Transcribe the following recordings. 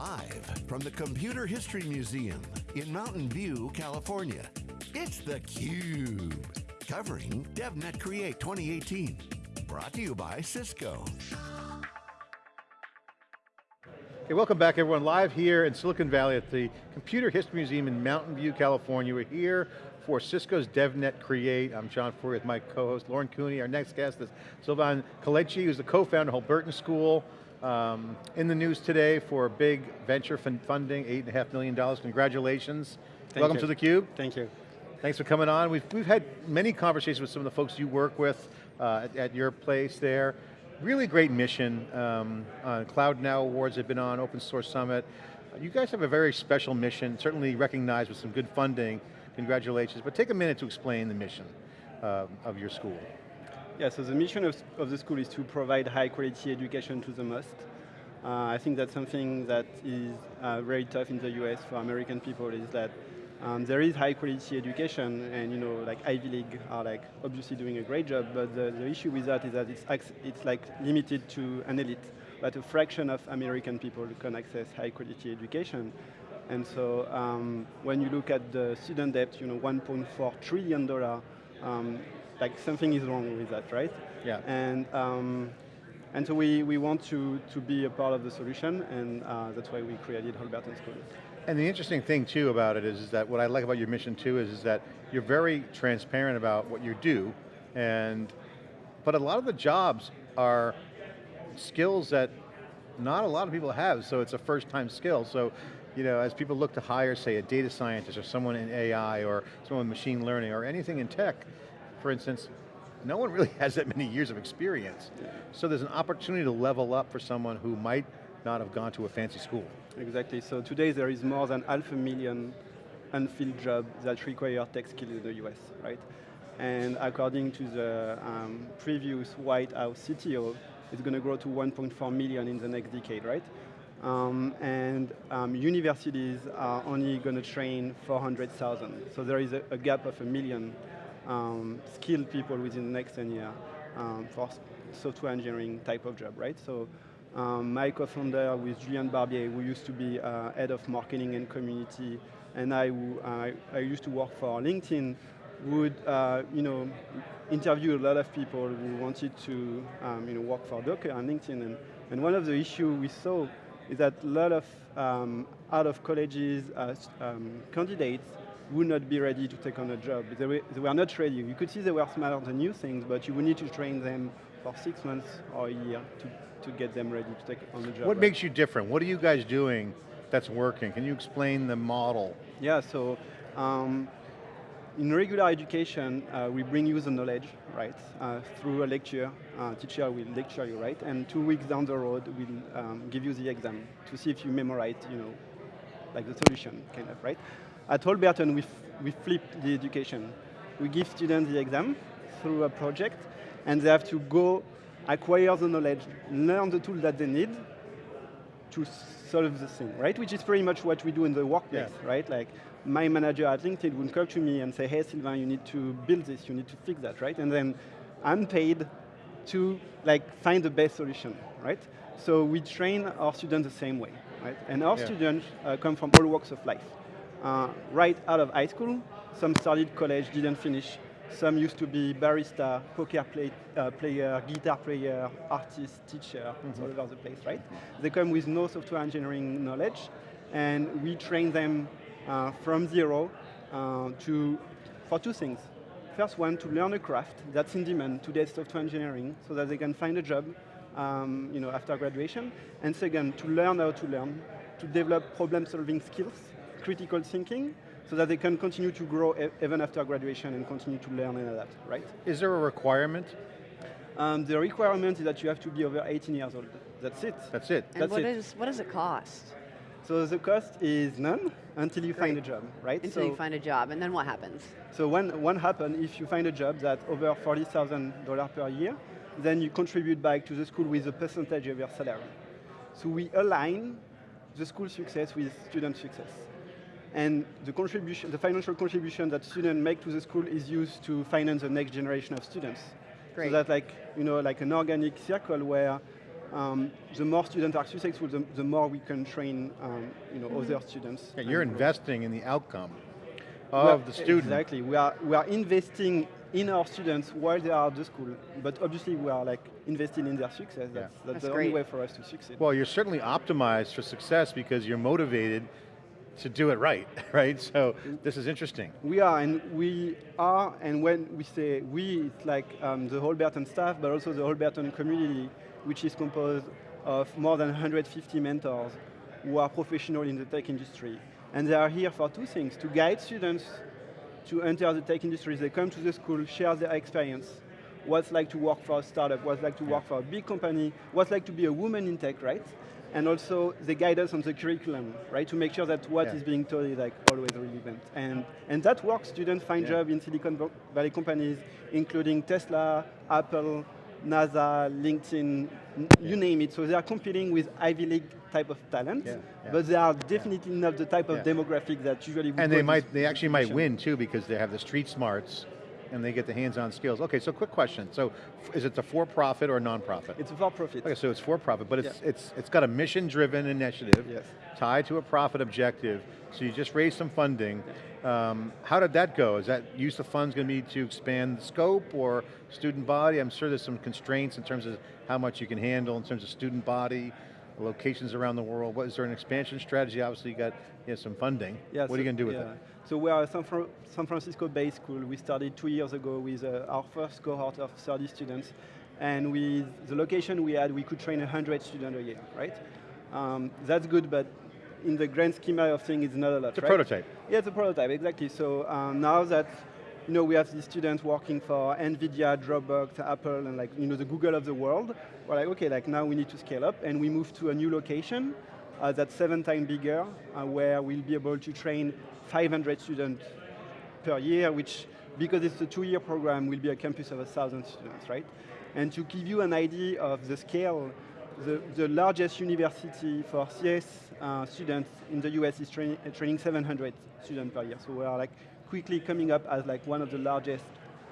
Live from the Computer History Museum in Mountain View, California, it's theCUBE. Covering DevNet Create 2018. Brought to you by Cisco. Hey, welcome back everyone. Live here in Silicon Valley at the Computer History Museum in Mountain View, California. We're here for Cisco's DevNet Create. I'm John Furrier with my co-host Lauren Cooney. Our next guest is Sylvain Kalache, who's the co-founder of Holberton School. Um, in the news today for a big venture funding, $8.5 million. Congratulations. Thank Welcome you. to theCUBE. Thank you. Thanks for coming on. We've, we've had many conversations with some of the folks you work with uh, at, at your place there. Really great mission. Um, uh, Cloud Now Awards have been on, Open Source Summit. You guys have a very special mission, certainly recognized with some good funding. Congratulations, but take a minute to explain the mission uh, of your school. Yeah, so the mission of, of the school is to provide high quality education to the most. Uh, I think that's something that is uh, very tough in the US for American people is that um, there is high quality education and you know like Ivy League are like obviously doing a great job, but the, the issue with that is that it's, it's like limited to an elite, but a fraction of American people can access high quality education. And so um, when you look at the student debt, you know, 1.4 trillion dollar, um, like something is wrong with that, right? Yeah. And um, and so we, we want to, to be a part of the solution, and uh, that's why we created Holberton School. And the interesting thing too about it is, is that what I like about your mission too is, is that you're very transparent about what you do, and but a lot of the jobs are skills that not a lot of people have, so it's a first time skill. So, you know, as people look to hire, say, a data scientist or someone in AI or someone with machine learning or anything in tech, for instance, no one really has that many years of experience. So there's an opportunity to level up for someone who might not have gone to a fancy school. Exactly, so today there is more than half a million unfilled jobs that require tech skills in the US, right? And according to the um, previous White House CTO, it's going to grow to 1.4 million in the next decade, right? Um, and um, universities are only going to train 400,000. So there is a, a, gap of a million um, skilled people within the next 10 years um, for software engineering type of job, right? So um, my co-founder with Julien Barbier, who used to be uh, head of marketing and community, and I, who, uh, I used to work for LinkedIn, would uh, you know interview a lot of people who wanted to um, you know work for Docker and LinkedIn, and, and one of the issues we saw is that a lot of um, out of colleges uh, um, candidates would not be ready to take on a job. They were, they were not ready. You could see they were smarter than new things, but you would need to train them for six months or a year to, to get them ready to take on the job. What right? makes you different? What are you guys doing that's working? Can you explain the model? Yeah, so um, in regular education, uh, we bring you the knowledge, right, uh, through a lecture. Uh, teacher will lecture you, right, and two weeks down the road, we'll um, give you the exam to see if you memorize, you know, like the solution, kind of, right? At Holberton, we, we flip the education. We give students the exam through a project, and they have to go acquire the knowledge, learn the tool that they need to solve the thing, right? Which is pretty much what we do in the workplace, yeah. right? Like my manager at LinkedIn would come to me and say, hey Sylvain, you need to build this, you need to fix that, right? And then I'm paid to like find the best solution, right? So we train our students the same way, right? And our yeah. students uh, come from all walks of life. Uh, right out of high school, some started college, didn't finish, some used to be barista, poker play, uh, player, guitar player, artist, teacher, mm -hmm. all over the place, right? They come with no software engineering knowledge, and we train them uh, from zero uh, to, for two things. First one, to learn a craft that's in demand, today's software engineering, so that they can find a job um, you know, after graduation. And second, to learn how to learn, to develop problem-solving skills, critical thinking, so that they can continue to grow e even after graduation and continue to learn and adapt, right? Is there a requirement? Um, the requirement is that you have to be over 18 years old. That's it. That's it. And That's what, it. Is, what does it cost? So the cost is none until you Great. find a job, right? Until so, you find a job, and then what happens? So when, what happens if you find a job that's over $40,000 per year, then you contribute back to the school with a percentage of your salary. So we align the school success with student success. And the contribution, the financial contribution that students make to the school is used to finance the next generation of students. Great. So that's like, you know, like an organic circle where um, the more students are successful, the, the more we can train um, you know, other students. Yeah, you're investing in the outcome Well, of the student. Exactly. We are we are investing in our students while they are at the school, but obviously we are like investing in their success. That's, that's, That's the great. only way for us to succeed. Well, you're certainly optimized for success because you're motivated to do it right, right? So this is interesting. we are, and we are, and when we say we, it's like um, the whole staff, but also the whole community, which is composed of more than 150 mentors who are professional in the tech industry. And they are here for two things, to guide students to enter the tech industry. They come to the school, share their experience, what's like to work for a startup, what's like to work for a big company, what's like to be a woman in tech, right? And also they guide us on the curriculum, right? To make sure that what is Yeah. being taught is like always relevant. And, and that works, students find Yeah. job in Silicon Valley companies, including Tesla, Apple, NASA, LinkedIn, n- you name it. So they are competing with Ivy League type of talent, Yeah, yeah. but they are definitely not the type of Yeah. demographic that usually would And they might, they actually might win too because they have the street smarts and they get the hands-on skills. Okay, so quick question. So is it a for-profit or non-profit? It's a for profit. Okay, so it's for-profit, but it's, Yeah. it's, it's got a mission-driven initiative Yes. tied to a profit objective. So you just raised some funding. Um, how did that go? Is that use of funds going to be to expand the scope or student body? I'm sure there's some constraints in terms of how much you can handle in terms of student body, locations around the world. What, is there an expansion strategy? Obviously you got you have some funding. Yeah, what are you going to do with yeah. it? So we are a San, San Francisco-based school. We started two years ago with uh, our first cohort of 30 students. And with the location we had, we could train 100 students a year, right? Um, that's good, but in the grand schema of things, it's not a lot, It's a right? prototype. Yeah, it's a prototype, exactly. So um, now that you know we have these students working for NVIDIA, Dropbox, Apple, and like you know the Google of the world, we're like, okay, like now we need to scale up, and we move to a new location uh, that's seven times bigger, uh, where we'll be able to train 500 students per year, which because it's a two-year program, will be a campus of a thousand students, right? And to give you an idea of the scale, the, the largest university for CS uh, students in the US is train, uh, training 700 students per year. So we are like quickly coming up as like one of the largest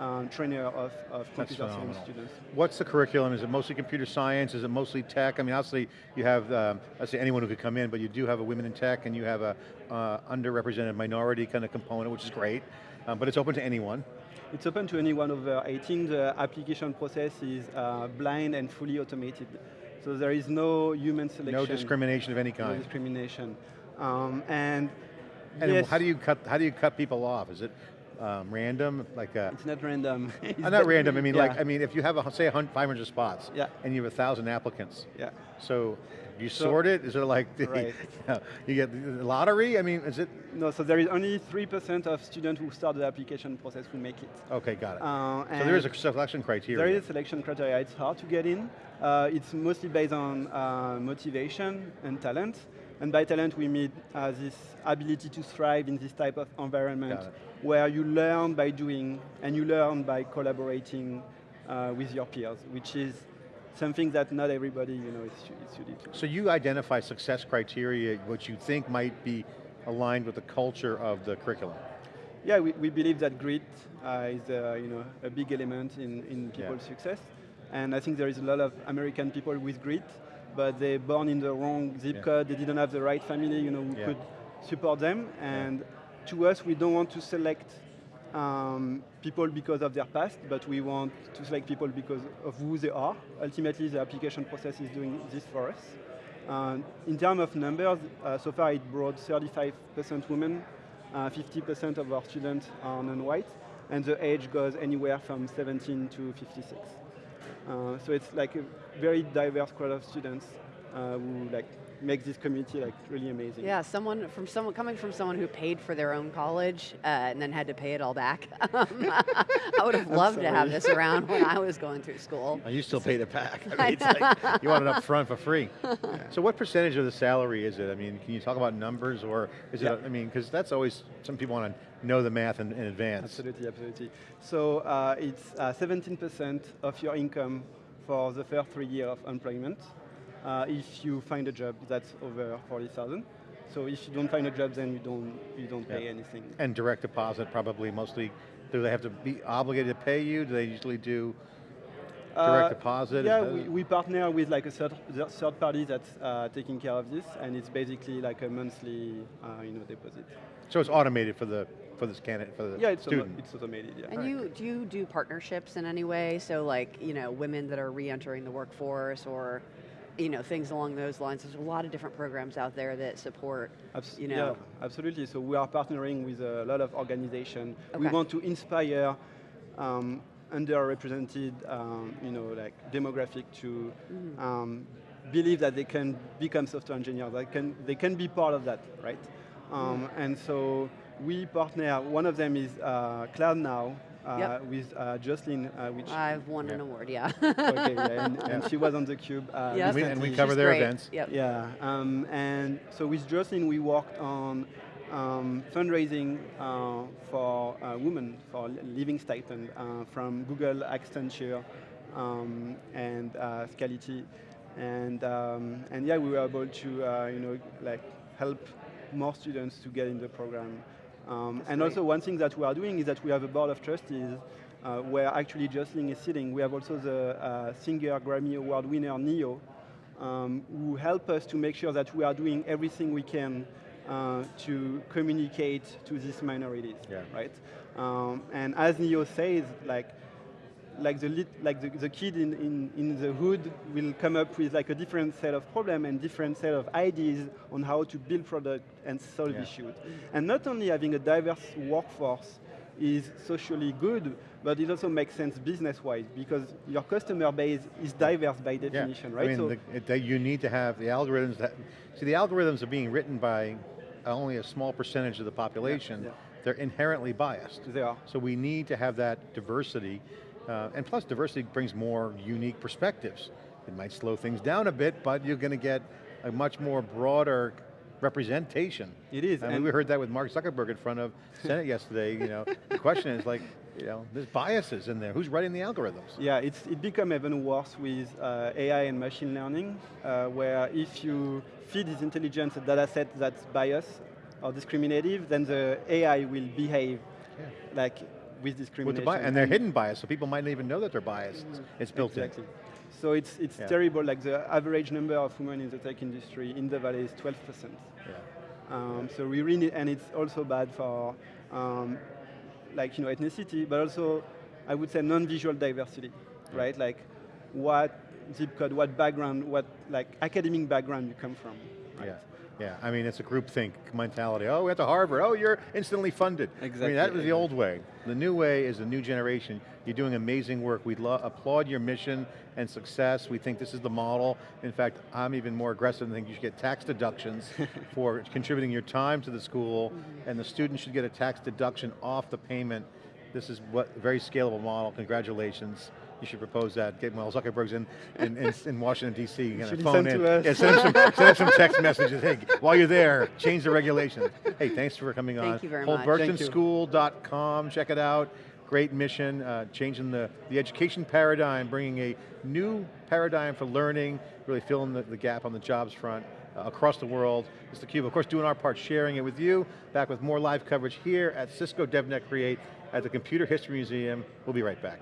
um, trainer of, of computer science students. What's the curriculum? Is it mostly computer science? Is it mostly tech? I mean, obviously you have, um, let's say anyone who could come in, but you do have a women in tech and you have a uh, underrepresented minority kind of component, which is great, um, but it's open to anyone. It's open to anyone over 18. The application process is uh, blind and fully automated. So there is no human selection. No discrimination of any kind. No discrimination. Um, and And yes, how do you cut, how do you cut people off? Is it um, random, like a, It's not random. It's Uh, not random, I mean, like, I mean, if you have, a, say, 500 spots, Yeah. and you have a thousand applicants, Yeah. so you So- sort it? Is it like, the, Right. you get the lottery? I mean, is it, No, so there is only 3% of students who start the application process who make it. okay, got it. Uh, so there is a selection criteria. There is a selection criteria. It's hard to get in. Uh, it's mostly based on uh, motivation and talent. And by talent, we mean uh, this ability to thrive in this type of environment where you learn by doing and you learn by collaborating uh, with your peers, which is something that not everybody you know, is, is suited to. So you identify success criteria, what you think might be aligned with the culture of the curriculum. Yeah, we, we believe that grit uh, is uh, you know, a big element in, in Yeah. people's success. And I think there is a lot of American people with grit, but they're born in the wrong zip Yeah. code, they didn't have the right family you know, who Yeah. could support them. And to us, we don't want to select um, people because of their past, but we want to select people because of who they are. Ultimately, the application process is doing this for us. Uh, in terms of numbers, uh, so far it brought 35% women, uh, 50% of our students are non-white, and the age goes anywhere from 17 to 56. Uh, so it's like a very diverse crowd of students uh, who like make this community like really amazing. Yeah, someone from someone coming from someone who paid for their own college uh, and then had to pay it all back. I would have loved to have this around when I was going through school. Oh, you still pay it back. I mean, it's like, you want it up front for free. So what percentage of the salary is it? I mean, can you talk about numbers or is Yeah. it, I mean, because that's always, some people want to know the math in, in advance. Absolutely, absolutely. So uh, it's uh, 17% of your income for the first three years of employment. Uh, if you find a job that's over 40,000. So if you don't find a job, then you don't, you don't pay Yeah. anything. And direct deposit probably mostly, do they have to be obligated to pay you? Do they usually do direct Uh, deposit? Yeah, we, we partner with like a third, third party that's uh, taking care of this, and it's basically like a monthly, uh, you know, deposit. so it's automated for the for this candidate for the Yeah, it's, auto- student. it's automated. Yeah. And you do you do partnerships in any way? So like you know women that are re-entering the workforce or you know things along those lines. There's a lot of different programs out there that support. Abs- you know. Yeah, absolutely. So we are partnering with a lot of organizations. We want to inspire um, underrepresented, um, you know, like demographic to Mm-hmm. um, believe that they can become software engineers. They can they can be part of that, right? Um, Mm-hmm. And so we partner. One of them is uh, Cloud Now. Uh, Yep. with uh, Jocelyn, uh, which I've won an award. Yeah. okay, yeah, and, and she was on the cube. Uh, Yep. And we- and we cover She's their great. events. Yep. Yeah, um, and so with Jocelyn, we worked on um, fundraising uh, for uh, women for li- living stipend uh, from Google, Accenture, um, and uh, Scality, and um, and yeah, we were able to uh, you know like help more students to get in the program. Um, and great. also one thing that we are doing is that we have a board of trustees uh, where actually Jocelyn is sitting. We have also the uh, Singer Grammy Award winner Ne-Yo, um, who help us to make sure that we are doing everything we can uh, to communicate to these minorities, Yeah. right? Um, and as Ne-Yo says, like, like the like the, the kid in, in, in the hood will come up with like a different set of problem and different set of ideas on how to build product and solve Yeah. issues. And not only having a diverse workforce is socially good, but it also makes sense business-wise because your customer base is diverse by definition, yeah. right? I mean, so the, that you need to have the algorithms that, see the algorithms are being written by only a small percentage of the population. yeah. They're inherently biased. they are. So we need to have that diversity, uh, and plus diversity brings more unique perspectives. It might slow things down a bit, but you're going to get a much more broader representation. It is, I mean, we heard that with Mark Zuckerberg in front of Senate yesterday. You know, the question is like, you know, there's biases in there. Who's writing the algorithms? Yeah, it's, it become even worse with uh, AI and machine learning, uh, where if you feed this intelligence a data set that's biased or discriminative, then the AI will behave Yeah. like with With the bi- and they're hidden bias, so people might not even know that they're biased. It's built Exactly. So it's, it's Yeah. terrible, like the average number of women in the tech industry in the valley is 12%. Yeah. Um, so we really, and it's also bad for um, like you know ethnicity, but also I would say non-visual diversity, right? Like what zip code, what background, what like academic background you come from. Right? Yeah, yeah. I mean, it's a groupthink mentality. Oh, we went to Harvard. Oh, you're instantly funded. Exactly. I mean, that was the old way. The new way is the new generation. You're doing amazing work. We applaud your mission and success. We think this is the model. In fact, I'm even more aggressive and think you should get tax deductions for contributing your time to the school, and the student should get a tax deduction off the payment. This is what a very scalable model. Congratulations. You should propose that. Get well, Zuckerberg's in in, in, in Washington D.C. You're going Should to phone send in. to us? Yeah, send him some send some text messages. Hey, while you're there, change the regulations. Hey, thanks for coming on. Thank you very much. HolbertonSchool.com. Check it out. Great mission, uh, changing the, the education paradigm, bringing a new paradigm for learning, really filling the, the gap on the jobs front uh, across the world. It's theCUBE, of course doing our part, sharing it with you. Back with more live coverage here at Cisco DevNet Create at the Computer History Museum. We'll be right back.